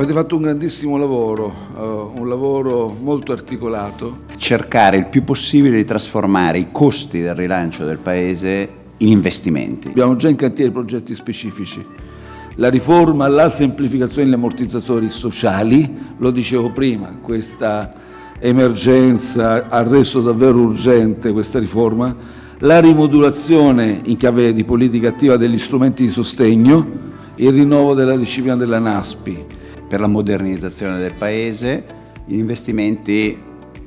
Avete fatto un grandissimo lavoro, uh, un lavoro molto articolato. Cercare il più possibile di trasformare i costi del rilancio del Paese in investimenti. Abbiamo già in cantiere progetti specifici. La riforma, la semplificazione degli ammortizzatori sociali, lo dicevo prima, questa emergenza ha reso davvero urgente questa riforma, la rimodulazione in chiave di politica attiva degli strumenti di sostegno, il rinnovo della disciplina della NASPI, per la modernizzazione del Paese, gli investimenti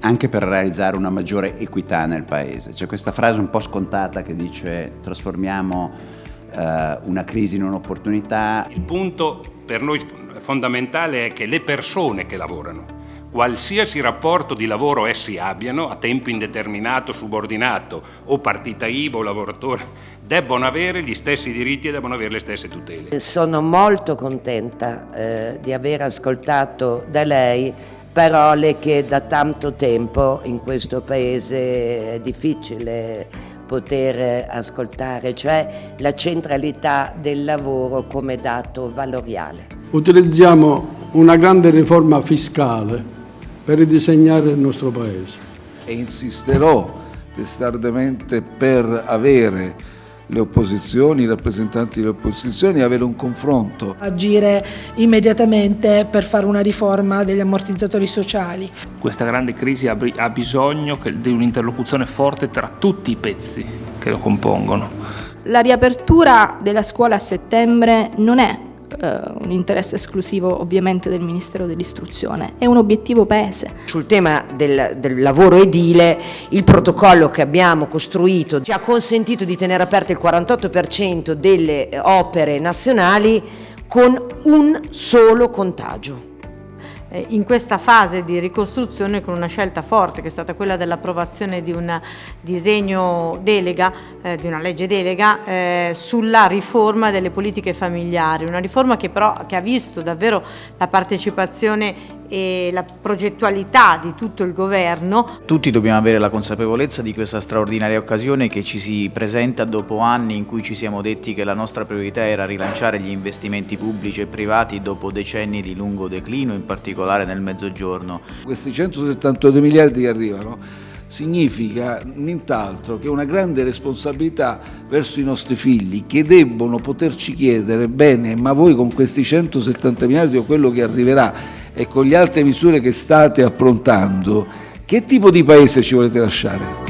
anche per realizzare una maggiore equità nel Paese. C'è questa frase un po' scontata che dice trasformiamo eh, una crisi in un'opportunità. Il punto per noi fondamentale è che le persone che lavorano, qualsiasi rapporto di lavoro essi abbiano, a tempo indeterminato, subordinato o partita IVA o lavoratore, debbono avere gli stessi diritti e debbono avere le stesse tutele. Sono molto contenta eh, di aver ascoltato da lei parole che da tanto tempo in questo Paese è difficile poter ascoltare, cioè la centralità del lavoro come dato valoriale. Utilizziamo una grande riforma fiscale per ridisegnare il nostro Paese. E insisterò testardemente per avere le opposizioni, i rappresentanti delle opposizioni, avere un confronto. Agire immediatamente per fare una riforma degli ammortizzatori sociali. Questa grande crisi ha bisogno di un'interlocuzione forte tra tutti i pezzi che lo compongono. La riapertura della scuola a settembre non è un interesse esclusivo ovviamente del Ministero dell'Istruzione, è un obiettivo paese. Sul tema del, del, lavoro edile, il protocollo che abbiamo costruito ci ha consentito di tenere aperte il 48% delle opere nazionali con un solo contagio. Eh, in questa fase di ricostruzione con una scelta forte che è stata quella dell'approvazione di un disegno delega, eh, di una legge delega eh, sulla riforma delle politiche familiari, una riforma che però che ha visto davvero la partecipazione e la progettualità di tutto il governo. Tutti dobbiamo avere la consapevolezza di questa straordinaria occasione che ci si presenta dopo anni in cui ci siamo detti che la nostra priorità era rilanciare gli investimenti pubblici e privati dopo decenni di lungo declino, in particolare nel mezzogiorno. Questi 172 miliardi che arrivano significa nient'altro che una grande responsabilità verso i nostri figli che debbono poterci chiedere bene ma voi con questi 170 miliardi o quello che arriverà e con le altre misure che state approntando, che tipo di paese ci volete lasciare?